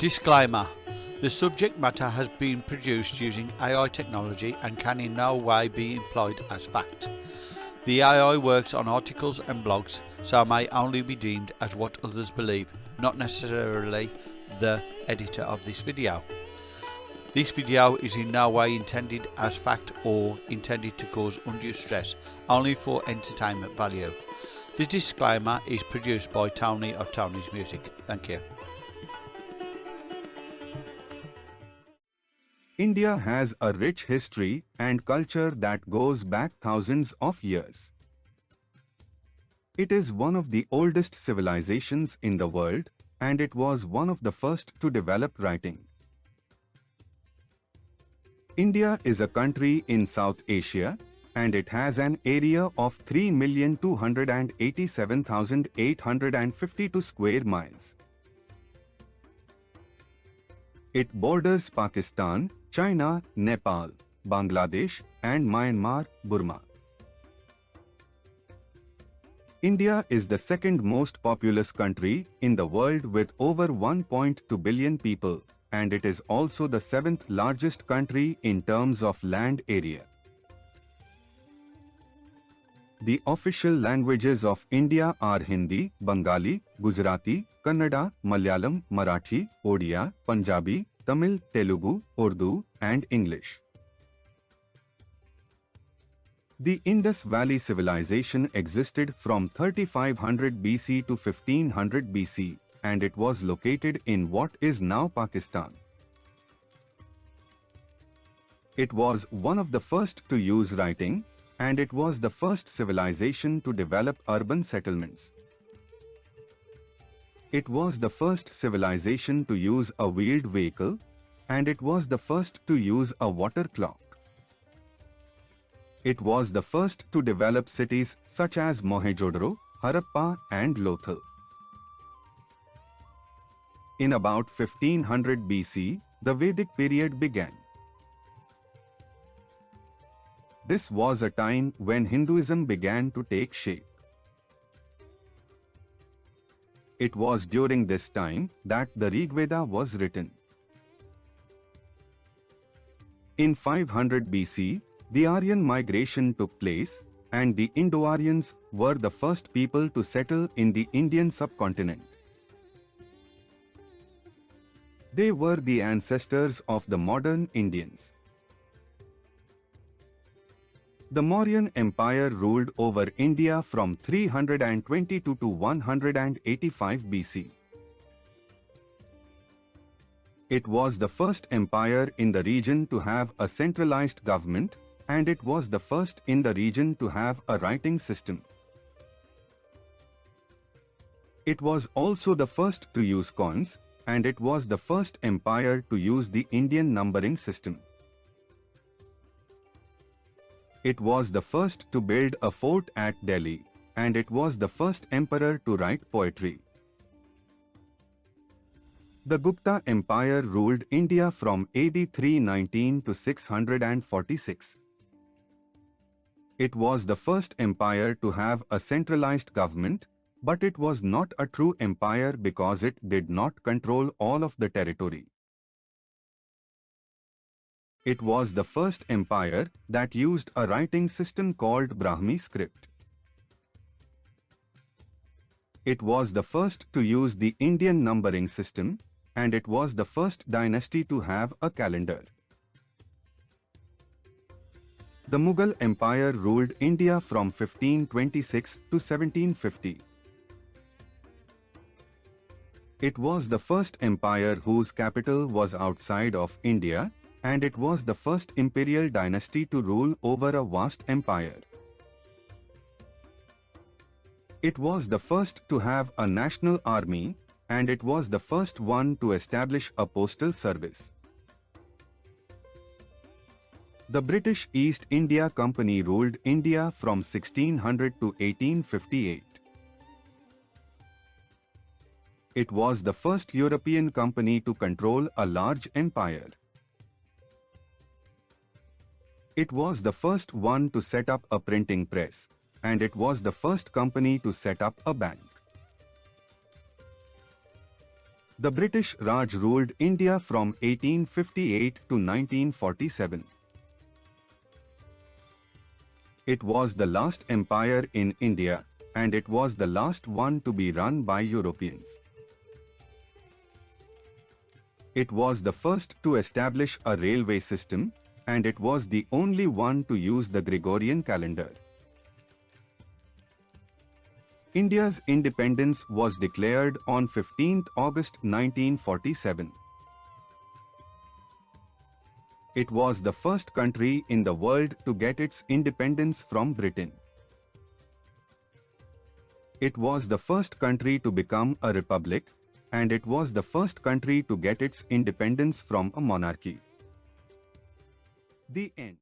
Disclaimer The subject matter has been produced using AI technology and can in no way be employed as fact. The AI works on articles and blogs, so may only be deemed as what others believe, not necessarily the editor of this video. This video is in no way intended as fact or intended to cause undue stress, only for entertainment value. The disclaimer is produced by Tony of Tony's Music. Thank you. India has a rich history and culture that goes back thousands of years. It is one of the oldest civilizations in the world and it was one of the first to develop writing. India is a country in South Asia and it has an area of 3,287,852 square miles. It borders Pakistan, China, Nepal, Bangladesh and Myanmar, Burma. India is the second most populous country in the world with over 1.2 billion people and it is also the seventh largest country in terms of land area. The official languages of India are Hindi, Bengali, Gujarati, Kannada, Malayalam, Marathi, Odia, Punjabi, Tamil, Telugu, Urdu, and English. The Indus Valley Civilization existed from 3500 BC to 1500 BC and it was located in what is now Pakistan. It was one of the first to use writing and it was the first civilization to develop urban settlements. It was the first civilization to use a wheeled vehicle and it was the first to use a water clock. It was the first to develop cities such as Mohenjo-daro, Harappa and Lothal. In about 1500 BC, the Vedic period began. This was a time when Hinduism began to take shape. It was during this time that the Rigveda was written. In 500 BC, the Aryan migration took place and the Indo-Aryans were the first people to settle in the Indian subcontinent. They were the ancestors of the modern Indians. The Mauryan Empire ruled over India from 322 to 185 BC. It was the first empire in the region to have a centralized government and it was the first in the region to have a writing system. It was also the first to use coins and it was the first empire to use the Indian numbering system. It was the first to build a fort at Delhi, and it was the first emperor to write poetry. The Gupta Empire ruled India from AD 319 to 646. It was the first empire to have a centralized government but it was not a true empire because it did not control all of the territory. It was the first empire that used a writing system called Brahmi script. It was the first to use the Indian numbering system and it was the first dynasty to have a calendar. The Mughal Empire ruled India from 1526 to 1750. It was the first empire whose capital was outside of India and it was the first imperial dynasty to rule over a vast empire. It was the first to have a national army and it was the first one to establish a postal service. The British East India Company ruled India from 1600 to 1858. It was the first European company to control a large empire. It was the first one to set up a printing press, and it was the first company to set up a bank. The British Raj ruled India from 1858 to 1947. It was the last empire in India and it was the last one to be run by Europeans. It was the first to establish a railway system and it was the only one to use the Gregorian calendar. India's independence was declared on 15 August 1947. It was the first country in the world to get its independence from Britain. It was the first country to become a republic and it was the first country to get its independence from a monarchy. The end.